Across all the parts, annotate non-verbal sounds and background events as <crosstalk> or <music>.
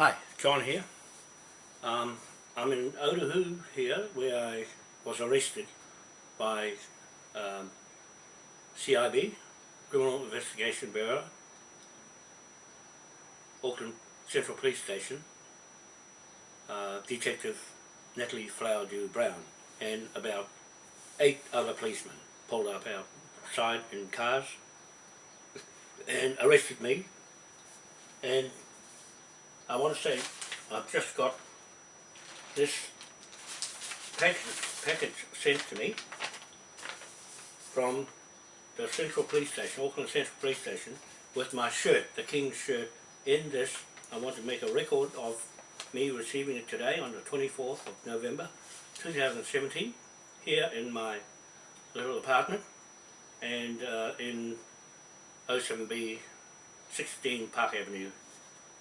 Hi, John here. Um, I'm in Otahu here where I was arrested by um, CIB, Criminal Investigation Bureau, Auckland Central Police Station, uh, Detective Natalie Flowerdew Brown and about eight other policemen pulled up outside in cars and arrested me and I want to say I've just got this package, package sent to me from the Central Police Station, Auckland Central Police Station, with my shirt, the King's shirt, in this. I want to make a record of me receiving it today on the 24th of November 2017 here in my little apartment and uh, in 07B 16 Park Avenue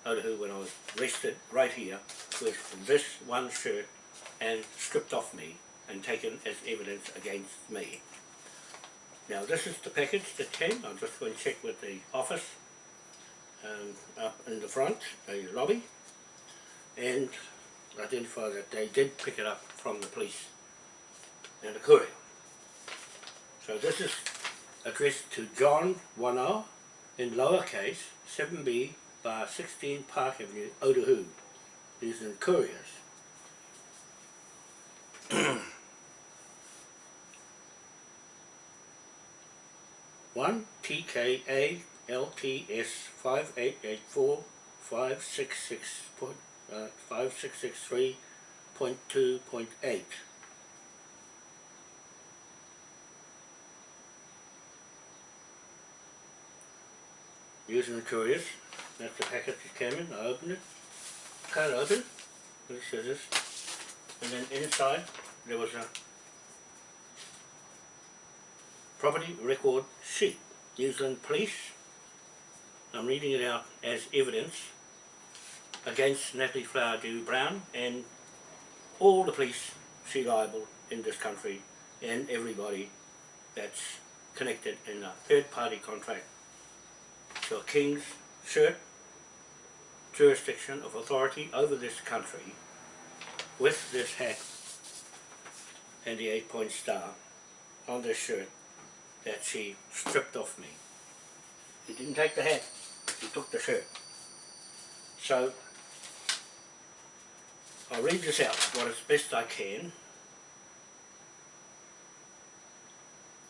Otahu when I was arrested right here with this one shirt and stripped off me and taken as evidence against me. Now this is the package that came, I'll just go and check with the office um, up in the front, the lobby, and identify that they did pick it up from the police and the courier. So this is addressed to John Wanoa in lowercase 7b bar 16 Park Avenue, Otahu. These are couriers. <clears throat> One TKA LTS five eight eight four five six six point uh, five six six three point two point eight. Using the couriers. That's the packet that came in, I opened it, cut it open, with scissors, and then inside there was a property record sheet, New Zealand Police, I'm reading it out as evidence against Natalie Flowerdew Brown and all the police she liable in this country and everybody that's connected in a third party contract a King's shirt jurisdiction of authority over this country with this hat and the eight point star on this shirt that she stripped off me. He didn't take the hat, he took the shirt. So I'll read this out what as best I can.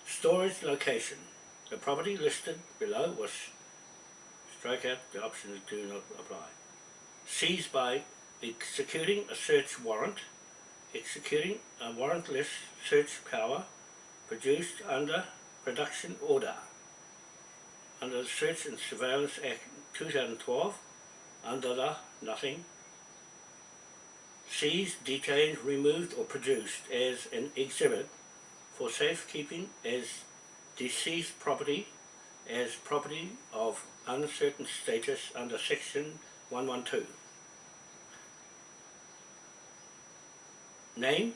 Storage location. The property listed below was strike out the options do not apply. Seized by executing a search warrant, executing a warrantless search power produced under production order. Under the Search and Surveillance Act 2012 under the nothing seized, detained, removed or produced as an exhibit for safekeeping as deceased property as property of uncertain status under section 112 name,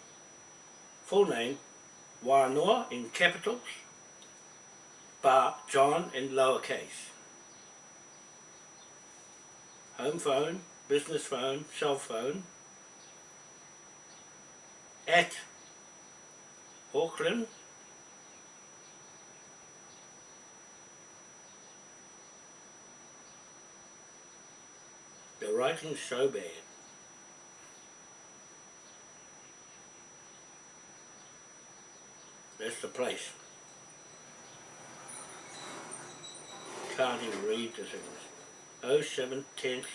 full name, Wanoa in capitals, bar John in lowercase. Home phone, business phone, cell phone, at Auckland, the writing's so bad. That's the place. Can't even read the things. 07 10th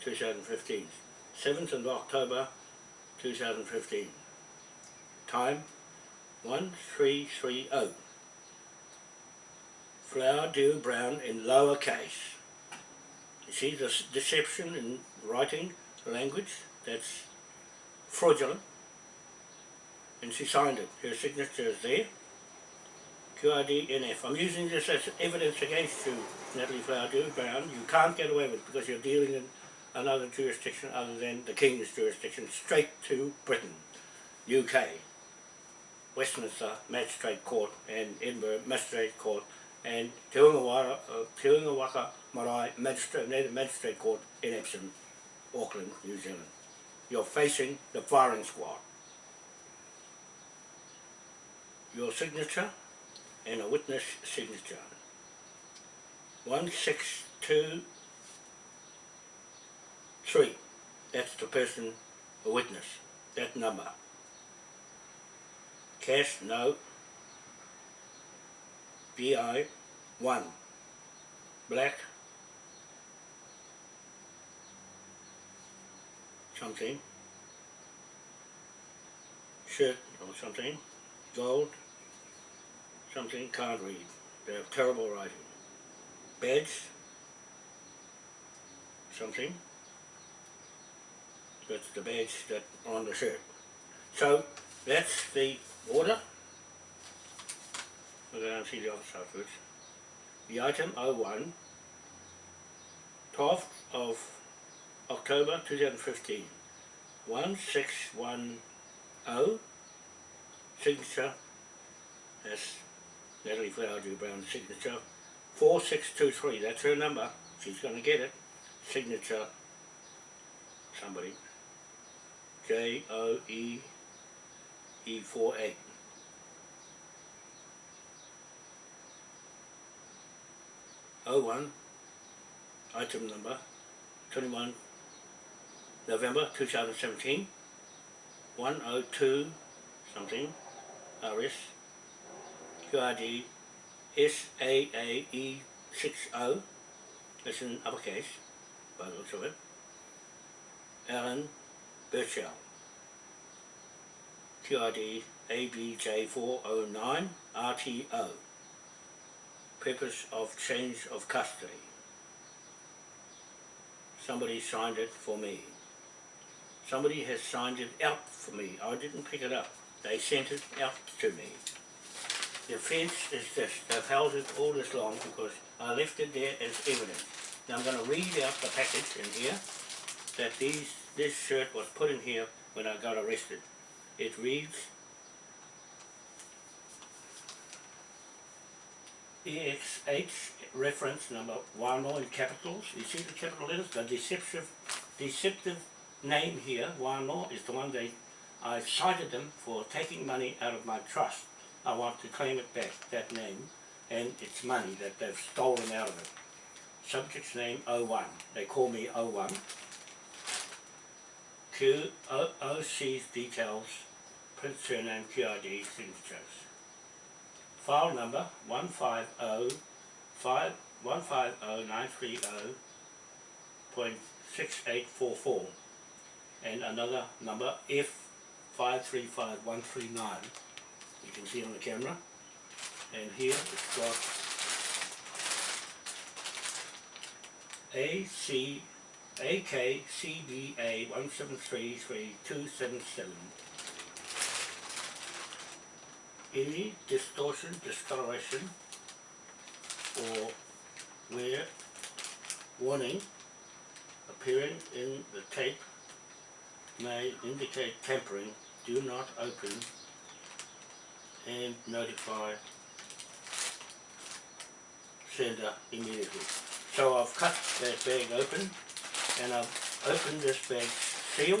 2015. 7th of October 2015. Time 1330. Flowerdew Brown in lower case. You see the deception in writing language? That's fraudulent. And she signed it. Her signature is there. QRDNF. I'm using this as evidence against you, Natalie Flowerdew Brown. You can't get away with it because you're dealing in another jurisdiction other than the King's jurisdiction, straight to Britain, UK, Westminster Magistrate Court and Edinburgh Magistrate Court and Te Unga Waka, uh, Marae Magistrate, near the Magistrate Court in Epsom, Auckland, New Zealand. You're facing the firing squad. Your signature and a witness signature. One six two three. That's the person, a witness. That number. Cash no. BI one. Black something, shirt or something, gold, something, can't read. They have terrible writing. Badge, something, that's the badge that on the shirt. So that's the order. We're going to see The item 01, 12th of October 2015, 1610, signature, that's Natalie Flowerdew Brown's signature, 4623, that's her number, she's going to get it, signature, somebody, J-O-E-E-4-A. 01 item number 21 November 2017 102 something RS QRD SAAE60 that's in uppercase by the looks of it Alan Birchell QRD ABJ409 RTO purpose of change of custody. Somebody signed it for me. Somebody has signed it out for me. I didn't pick it up. They sent it out to me. The offence is this. They've held it all this long because I left it there as evidence. Now I'm going to read out the package in here that these this shirt was put in here when I got arrested. It reads EXH reference number one in capitals. You see the capital letters? The deceptive deceptive name here, Wano, is the one they I cited them for taking money out of my trust. I want to claim it back, that name, and it's money that they've stolen out of it. Subject's name 01. They call me 01. Q O OC's details, print surname, QID, signatures. File number 150 5 150 and another number F535139 you can see on the camera. And here it's got AC AKCBA 1733277 any distortion, discoloration or where warning appearing in the tape may indicate tampering, do not open and notify sender immediately. So I've cut that bag open and I've opened this bag seal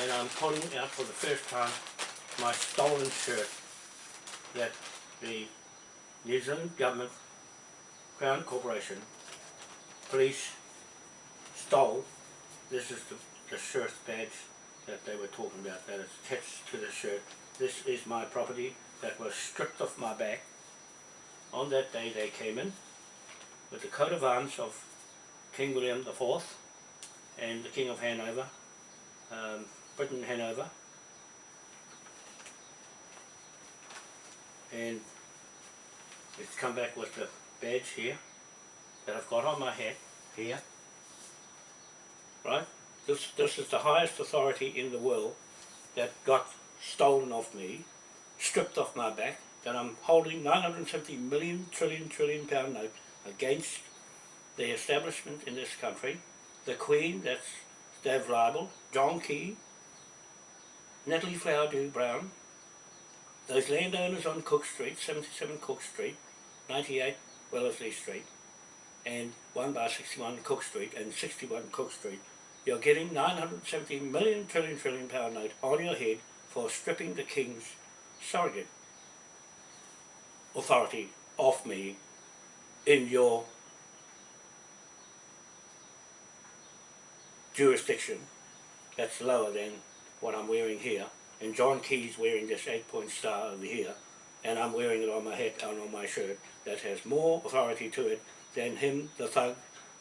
and I'm pulling out for the first time my stolen shirt that the New Zealand Government Crown Corporation police stole. This is the, the shirt badge that they were talking about that is attached to the shirt. This is my property that was stripped off my back. On that day they came in with the coat of arms of King William IV and the King of Hanover, um, Britain Hanover, and it's come back with the badge here that I've got on my head here. Right? This, this is the highest authority in the world that got stolen off me stripped off my back that I'm holding 950 million trillion trillion pound note against the establishment in this country the Queen that's Stav Libel, John Key Natalie Flowerdew Brown those landowners on Cook Street, 77 Cook Street, 98 Wellesley Street, and 1 bar 61 Cook Street and 61 Cook Street, you're getting 970 million trillion trillion pound note on your head for stripping the King's surrogate authority off me in your jurisdiction that's lower than what I'm wearing here and John Key's wearing this eight point star over here and I'm wearing it on my head and on my shirt that has more authority to it than him, the thug,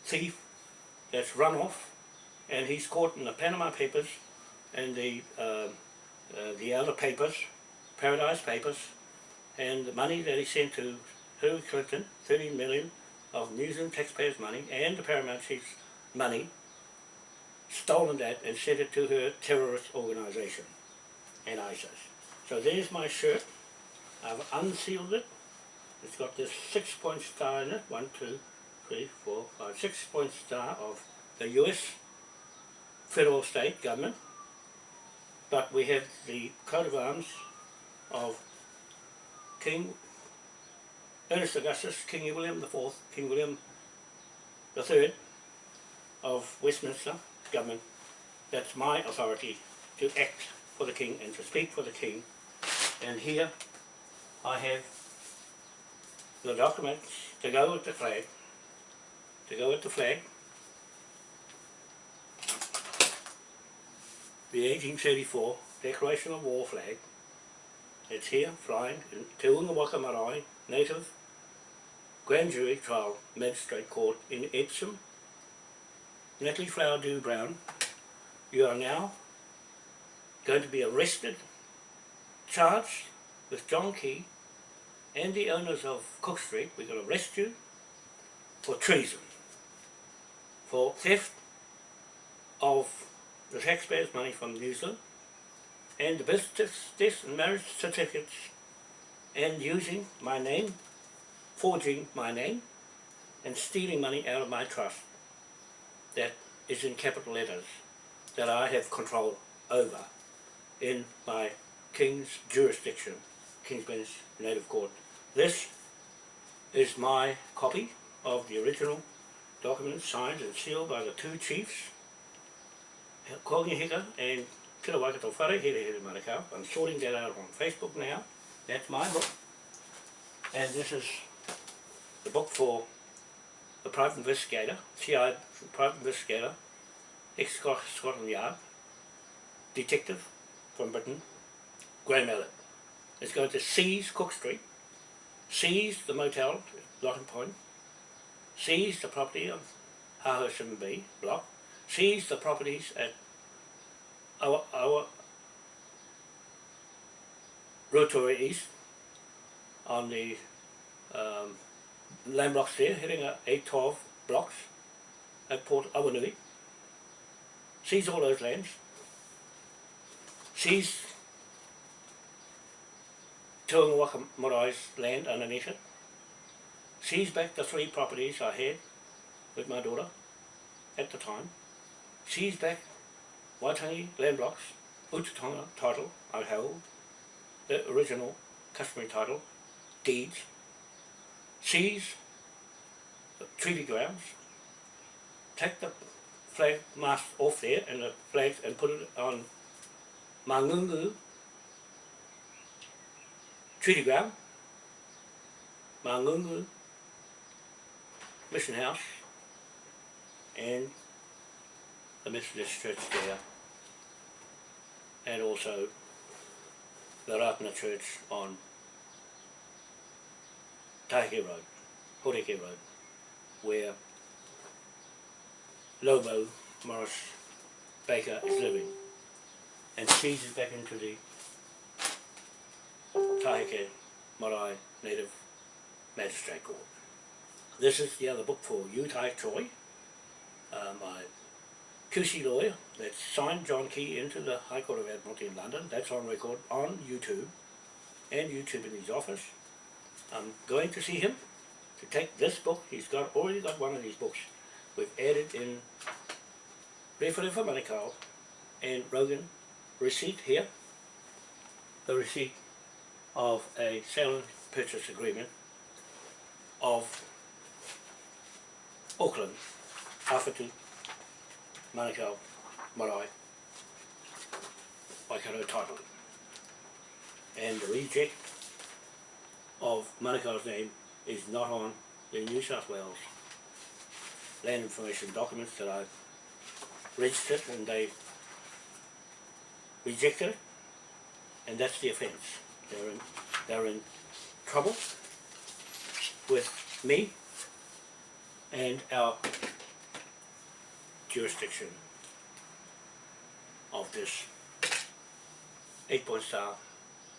thief that's run off and he's caught in the Panama Papers and the uh, uh, the other papers, Paradise Papers and the money that he sent to Hillary Clinton, 13 million of New Zealand taxpayers' money and the Paramount Chief's money stolen that and sent it to her terrorist organisation and ISIS. So there's my shirt. I've unsealed it. It's got this six point star in it. One, two, three, four, five, six point star of the US federal state government. But we have the coat of arms of King Ernest Augustus, King William IV, King William III of Westminster government. That's my authority to act for the king and to speak for the king. And here I have the documents to go with the flag, to go with the flag. The 1834 Declaration of War flag. It's here, flying in Te Unga Waka Marae, native grand jury trial magistrate court in Epsom. Natalie Flowerdew Brown, you are now going to be arrested, charged with John Key and the owners of Cook Street, we're going to arrest you for treason, for theft of the taxpayers' money from New Zealand, and the business death and marriage certificates, and using my name, forging my name, and stealing money out of my trust that is in capital letters that I have control over in my King's jurisdiction, King's Bench Native Court. This is my copy of the original document signed and sealed by the two chiefs, Hongi Hika and Kira Waikato Whare, Here Here Marakau. I'm sorting that out on Facebook now. That's my book. And this is the book for the private investigator, CI private investigator, ex-Scotland Yard, detective from Britain, Graham Elliott, is going to seize Cook Street, seize the motel, Locking Point, seize the property of Hahoshim B block, seize the properties at our, our Rotorua East on the um, land blocks there, hitting at 812 blocks at Port Awanui. Seize all those lands. Seize Tuangawaka Marai's land underneath it. Seize back the three properties I had with my daughter at the time. Seize back Waitangi land blocks, Utatonga title I held, the original customary title, deeds, seize the treaty grounds, take the flag mast off there and the flags and put it on Treaty ground, Mangungu mission house and the Methodist church there and also the Ratana church on Tahike Road, Horeke Road, where Lobo Morris Baker is living and feeds it back into the Tahike Marae Native Magistrate Court. This is the other book for Utai Troy, uh, my QC lawyer that signed John Key into the High Court of Admiralty in London. That's on record on YouTube and YouTube in his office. I'm going to see him to take this book. He's got already got one of these books. We've added in Rewharewa Manukau and Rogan receipt here. The receipt of a sale and purchase agreement of Auckland, Awhitu, Manukau Marae Waikato title. And the reject of Manukau's name is not on the New South Wales land information documents that I've registered and they rejected and that's the offence. They're in, they're in trouble with me and our jurisdiction of this eight point star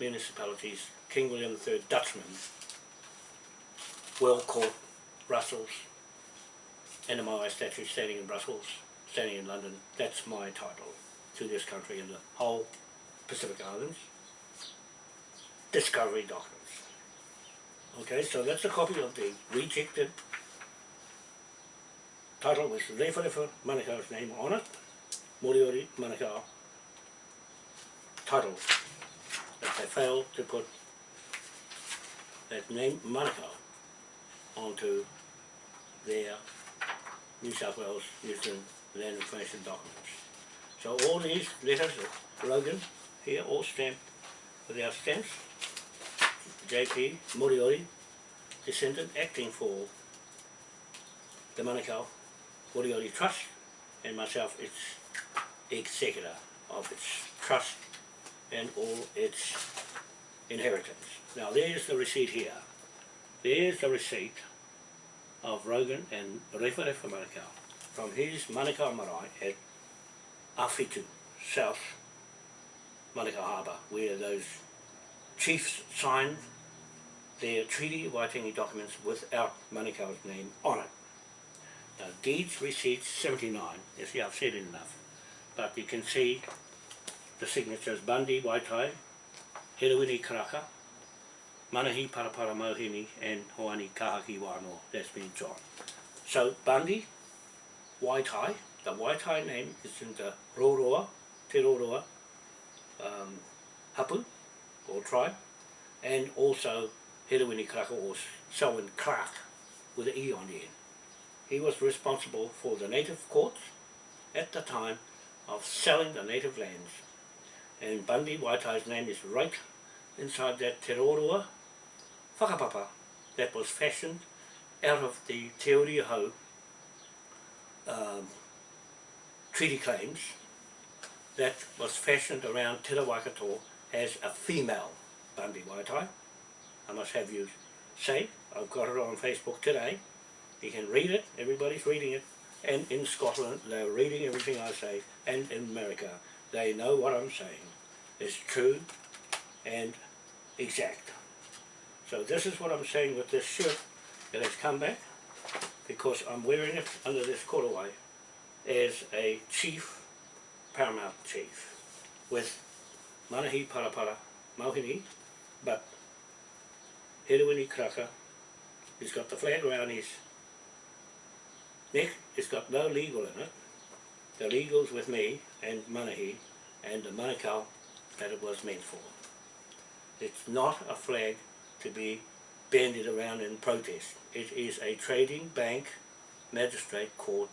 municipalities, King William III Dutchman, World Court, Brussels, the statue standing in Brussels, standing in London, that's my title to this country and the whole Pacific Islands. Discovery documents. Okay, so that's a copy of the rejected title with Rewharewa Manukau's name on it, Moriori Manukau title that they failed to put that name Manukau onto their New South Wales New Zealand land information documents. So all these letters of Logan here all stamped with our stamps. JP Moriori, descendant acting for the Manukau Moriori Trust and myself its executor of its trust and all its inheritance. Now there's the receipt here. There's the receipt of Rogan and Rewharewa Manukau from his Manukau Marae at Awhitu, South Malika Harbour, where those chiefs signed their treaty Waitangi documents without Manukau's name on it. Now, deeds received 79, you see I've said it enough, but you can see the signatures Bundy, Waitai, Herewini Karaka, Manahi Parapara Mohini and Hoani Kahaki Wano, that's been John. So Bundy, Waitai, the Waitai name is in the Roroa, Te Roroa, um, Hapu, or tribe, and also Herewini Karaka or Selwyn Clark with an E on the end. He was responsible for the native courts at the time of selling the native lands. And Bundy Waitai's name is right inside that Te Roroa whakapapa that was fashioned out of the Te Uriho um, treaty claims that was fashioned around Te Waikato as a female Bundy Waitai. I must have you say, I've got it on Facebook today, you can read it, everybody's reading it, and in Scotland they're reading everything I say, and in America they know what I'm saying. Is true and exact. So this is what I'm saying with this shirt that has come back, because I'm wearing it under this korowai as a chief, paramount chief, with Manahi Parapara Mauhini, but Herewini Karaka, he's got the flag around his neck, it's got no legal in it. The legal's with me and Manahi and the Manukau that it was meant for. It's not a flag to be bandied around in protest. It is a trading bank, magistrate court,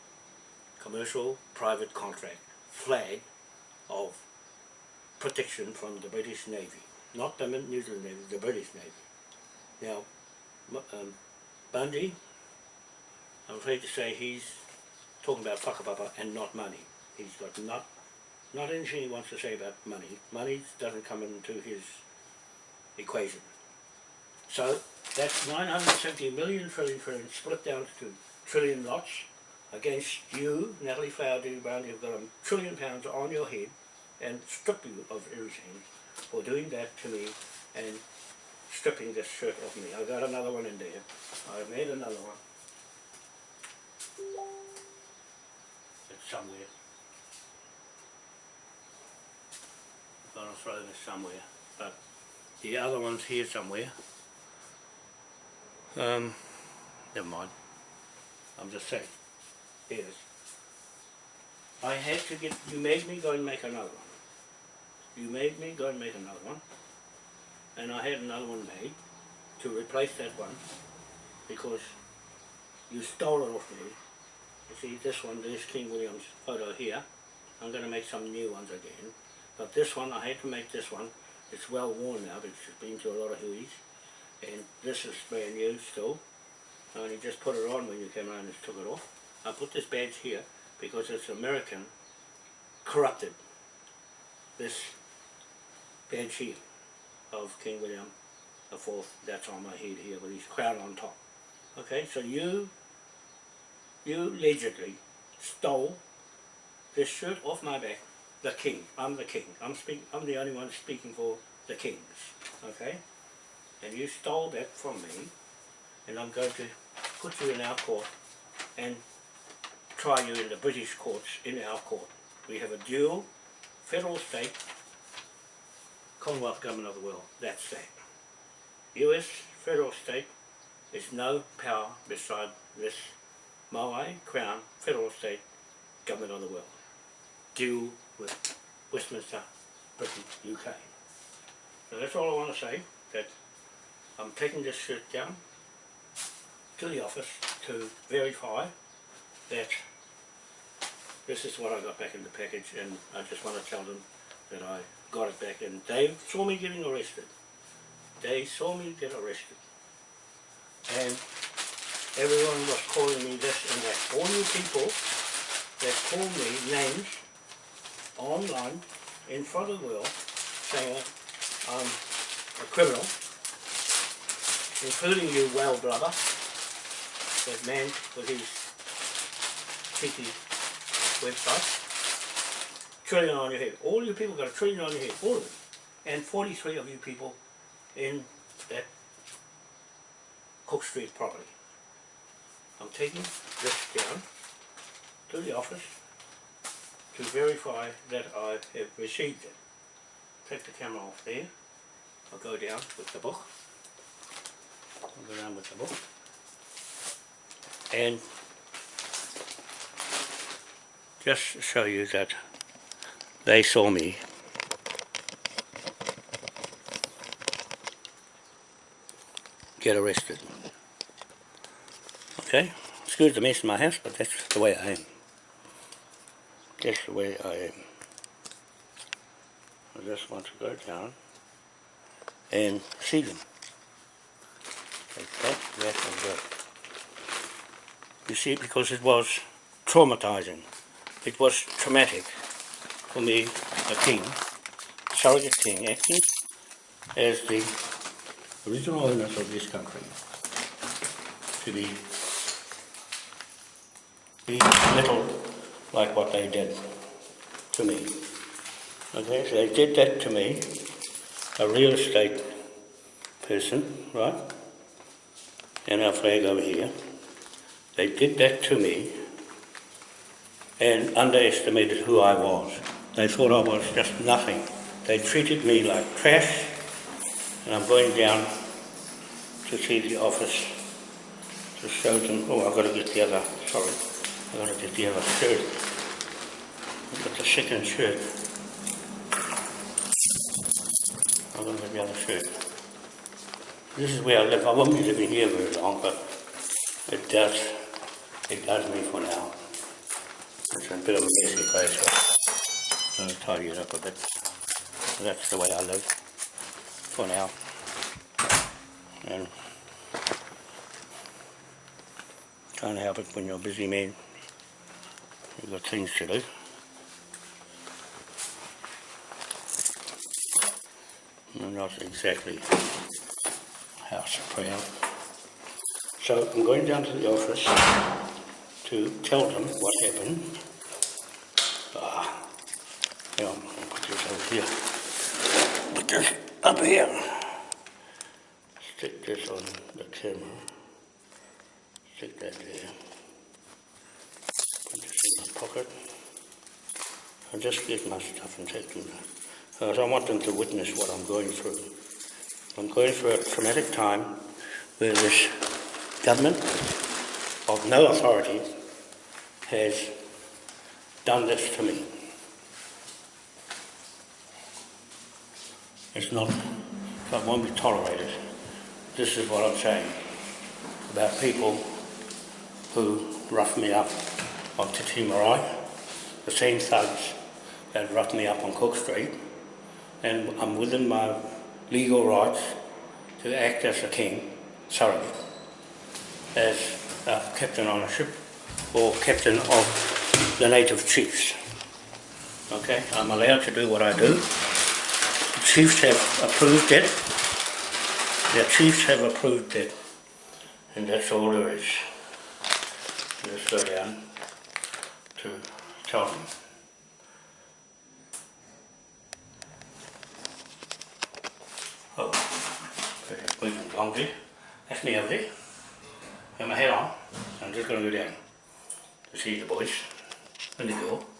commercial private contract flag of protection from the British Navy. Not the New Zealand Navy, the British Navy. Now, um, Bundy, I'm afraid to say he's talking about whakapapa and not money. He's got not not anything he wants to say about money. Money doesn't come into his equation. So that's 970 million trillion trillion split down to trillion lots against you, Natalie Flower Brown, you've got a trillion pounds on your head and strip you of everything for doing that to me and stripping this shirt off me. I've got another one in there. I made another one. It's somewhere. I'm gonna throw this somewhere, but the other one's here somewhere. Um, never mind. I'm just saying. Is. I had to get, you made me go and make another one. You made me go and make another one. And I had another one made to replace that one because you stole it off me You see this one, this King William's photo here. I'm going to make some new ones again. But this one, I had to make this one. It's well worn now because it's been to a lot of huies. And this is brand new still. I only just put it on when you came around and took it off. I put this badge here because it's American corrupted. This badge here of King William the Fourth, that's on my head here with his crown on top. Okay, so you, you allegedly stole this shirt off my back, the king, I'm the king, I'm speak, I'm the only one speaking for the kings, okay? And you stole that from me, and I'm going to put you in our court and try you in the British courts in our court. We have a dual federal state Commonwealth Government of the world, that's that. US federal state is no power beside this Maui Crown federal state government of the world. Deal with Westminster, Britain, UK. So that's all I want to say, that I'm taking this shirt down to the office to verify that this is what I got back in the package and I just want to tell them that I got it back and they saw me getting arrested. They saw me get arrested. And everyone was calling me this and that. All you people that call me names online in front of the world saying I'm a criminal, including you, well brother, that man with his cheeky website, trillion on your head. All you people got a trillion on your head, all of them. And 43 of you people in that Cook Street property. I'm taking this down to the office to verify that I have received it. Take the camera off there. I'll go down with the book. I'll go down with the book. And just show you that they saw me get arrested. Okay, excuse the mess in my house, but that's the way I am. That's the way I am. I just want to go down and see them. Take that, and. You see, because it was traumatizing. It was traumatic for me, a king, surrogate king, acting as the original owners of this country to be, be little like what they did to me. Okay, so they did that to me, a real estate person, right? And our flag over here. They did that to me and underestimated who I was. They thought I was just nothing. They treated me like trash and I'm going down to see the office to show them, oh I've got to get the other, sorry, I've got to get the other shirt. I've got the second shirt. I'm going to get the other shirt. This is where I live. I won't be living here very long, but it does, it does me for now. It's a bit of a messy place, so I'll tidy it up a bit. That's the way I live for now. And can't help it when you're a busy man. You've got things to do. You're not exactly house proud. So I'm going down to the office to tell them what happened. Ah, on, I'll put this over here. Put this up here. Stick this on the camera. Stick that there. Put this in my pocket. I'll just get my stuff and take them. Because I want them to witness what I'm going through. I'm going through a traumatic time where this government of no authority has done this to me. It's not, it won't be tolerated. This is what I'm saying about people who rough me up on Te Timarai, the same thugs that roughed me up on Cook Street, and I'm within my legal rights to act as a king, surrogate, as a captain on a ship or captain of the native chiefs. Okay, I'm allowed to do what I do. The chiefs have approved it. The chiefs have approved it. And that's all there is. Just go down to tell them. Oh, a laundry. That's me over there. Have my hat on. I'm just going to go down see the boys and the girl.